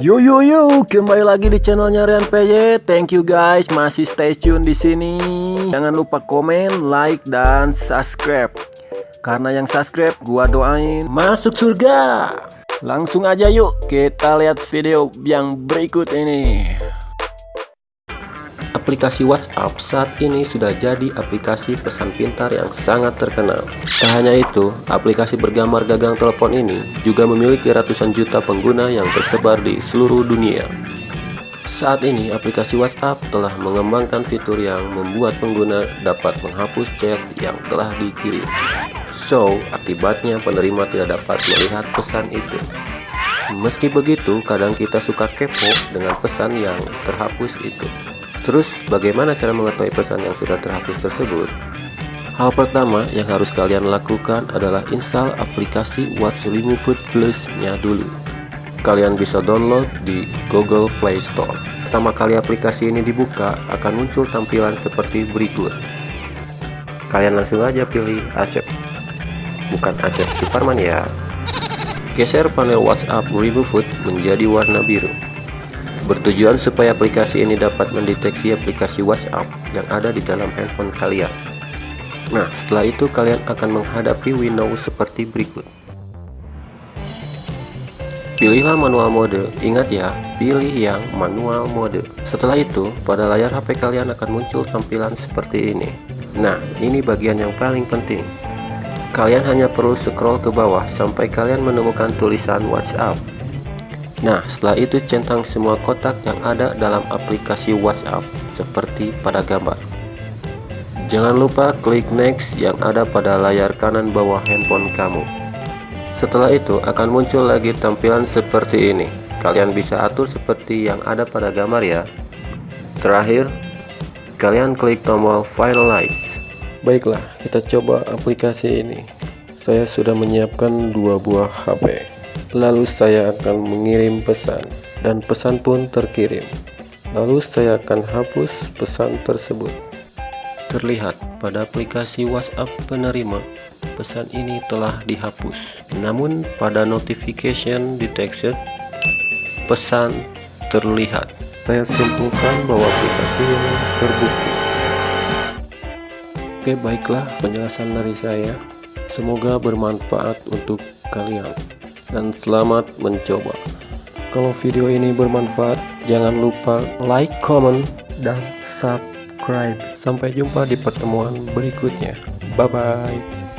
Yo yo yo, kembali lagi di channelnya Rian PJ. Thank you guys, masih stay tune di sini. Jangan lupa komen, like dan subscribe. Karena yang subscribe gua doain masuk surga. Langsung aja yuk kita lihat video yang berikut ini. Aplikasi WhatsApp saat ini sudah jadi aplikasi pesan pintar yang sangat terkenal. Tak hanya itu, aplikasi bergambar gagang telepon ini juga memiliki ratusan juta pengguna yang tersebar di seluruh dunia. Saat ini, aplikasi WhatsApp telah mengembangkan fitur yang membuat pengguna dapat menghapus chat yang telah dikirim. So, akibatnya penerima tidak dapat melihat pesan itu. Meski begitu, kadang kita suka kepo dengan pesan yang terhapus itu. Terus, bagaimana cara mengetahui pesan yang sudah terhapus tersebut? Hal pertama yang harus kalian lakukan adalah install aplikasi What's Removed Plus-nya dulu. Kalian bisa download di Google Play Store. Pertama kali aplikasi ini dibuka, akan muncul tampilan seperti berikut. Kalian langsung aja pilih Acep. Bukan Acep Superman ya. Geser panel WhatsApp Removed menjadi warna biru. Bertujuan supaya aplikasi ini dapat mendeteksi aplikasi WhatsApp yang ada di dalam handphone kalian. Nah, setelah itu kalian akan menghadapi window seperti berikut. Pilihlah manual mode. Ingat ya, pilih yang manual mode. Setelah itu, pada layar HP kalian akan muncul tampilan seperti ini. Nah, ini bagian yang paling penting. Kalian hanya perlu scroll ke bawah sampai kalian menemukan tulisan WhatsApp. Nah, setelah itu centang semua kotak yang ada dalam aplikasi WhatsApp seperti pada gambar. Jangan lupa klik next yang ada pada layar kanan bawah handphone kamu. Setelah itu akan muncul lagi tampilan seperti ini. Kalian bisa atur seperti yang ada pada gambar ya. Terakhir, kalian klik tombol finalize. Baiklah, kita coba aplikasi ini. Saya sudah menyiapkan dua buah HP. Lalu saya akan mengirim pesan dan pesan pun terkirim. Lalu saya akan hapus pesan tersebut. Terlihat pada aplikasi WhatsApp penerima, pesan ini telah dihapus. Namun pada notification detection, pesan terlihat. Saya simpulkan bahwa aplikasi ini terbukti. Oke, baiklah penjelasan dari saya. Semoga bermanfaat untuk kalian dan selamat mencoba. Kalau video ini bermanfaat, jangan lupa like, comment, dan subscribe. Sampai jumpa di pertemuan berikutnya. Bye-bye.